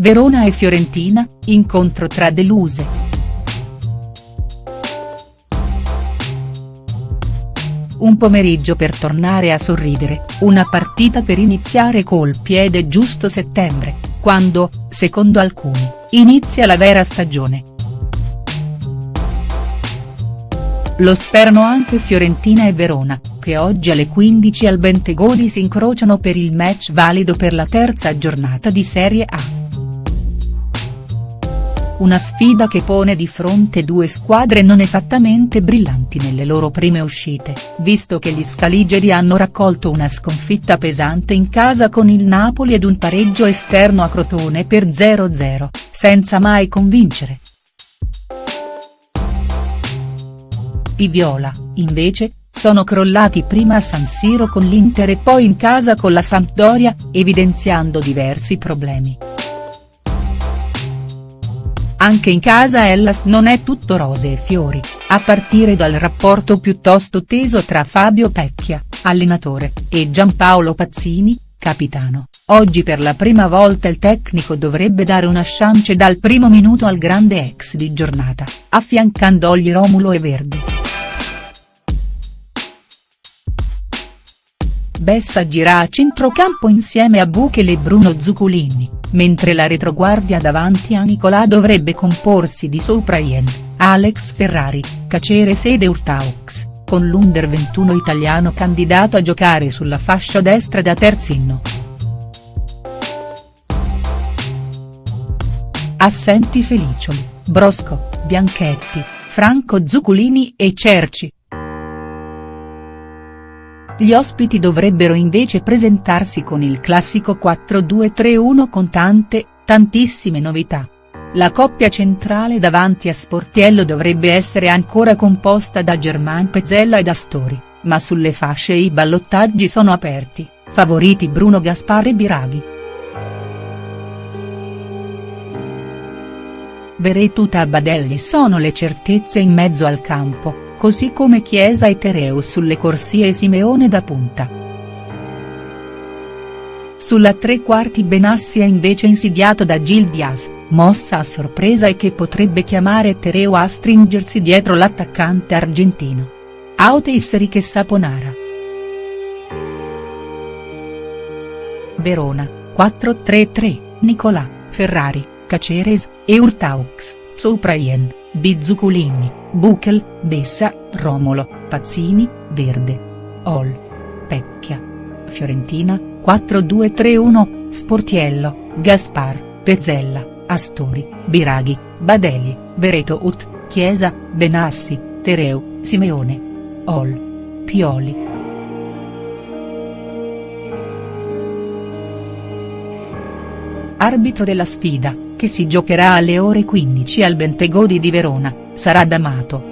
Verona e Fiorentina, incontro tra deluse. Un pomeriggio per tornare a sorridere, una partita per iniziare col piede giusto settembre, quando, secondo alcuni, inizia la vera stagione. Lo sperano anche Fiorentina e Verona, che oggi alle 15 al Bentegodi si incrociano per il match valido per la terza giornata di Serie A. Una sfida che pone di fronte due squadre non esattamente brillanti nelle loro prime uscite, visto che gli scaligeri hanno raccolto una sconfitta pesante in casa con il Napoli ed un pareggio esterno a Crotone per 0-0, senza mai convincere. I Viola, invece, sono crollati prima a San Siro con l'Inter e poi in casa con la Sampdoria, evidenziando diversi problemi. Anche in casa Hellas non è tutto rose e fiori, a partire dal rapporto piuttosto teso tra Fabio Pecchia, allenatore, e Giampaolo Pazzini, capitano. Oggi per la prima volta il tecnico dovrebbe dare una chance dal primo minuto al grande ex di giornata, affiancandogli Romulo e Verdi. Bessa gira a centrocampo insieme a Buchel e Bruno Zuculini mentre la retroguardia davanti a Nicolà dovrebbe comporsi di Sopraien, Alex Ferrari, Caceres ed Urtaux, con l'Under 21 italiano candidato a giocare sulla fascia destra da terzino. Assenti Felicioli, Brosco, Bianchetti, Franco Zuculini e Cerci. Gli ospiti dovrebbero invece presentarsi con il classico 4-2-3-1 con tante, tantissime novità. La coppia centrale davanti a Sportiello dovrebbe essere ancora composta da Germain Pezzella ed Astori, ma sulle fasce i ballottaggi sono aperti, favoriti Bruno Gaspar e Biraghi. Veretuta e Badelli sono le certezze in mezzo al campo così come Chiesa e Tereu sulle corsie e Simeone da punta. Sulla tre quarti Benassi è invece insidiato da Gil Diaz, mossa a sorpresa e che potrebbe chiamare Tereu a stringersi dietro l'attaccante argentino. Auteisseri che Saponara. Verona, 4-3-3, Nicolà, Ferrari, Caceres, e Urtaux, Sopraien, Bizzuculini. Buchel, Bessa, Romolo, Pazzini, Verde. Ol. Pecchia. Fiorentina, 4-2-3-1, Sportiello, Gaspar, Pezzella, Astori, Biraghi, Badeli, Vereto Ut, Chiesa, Benassi, Tereu, Simeone. Ol. Pioli. Arbitro della sfida, che si giocherà alle ore 15 al Bentegodi di Verona sarà D'Amato.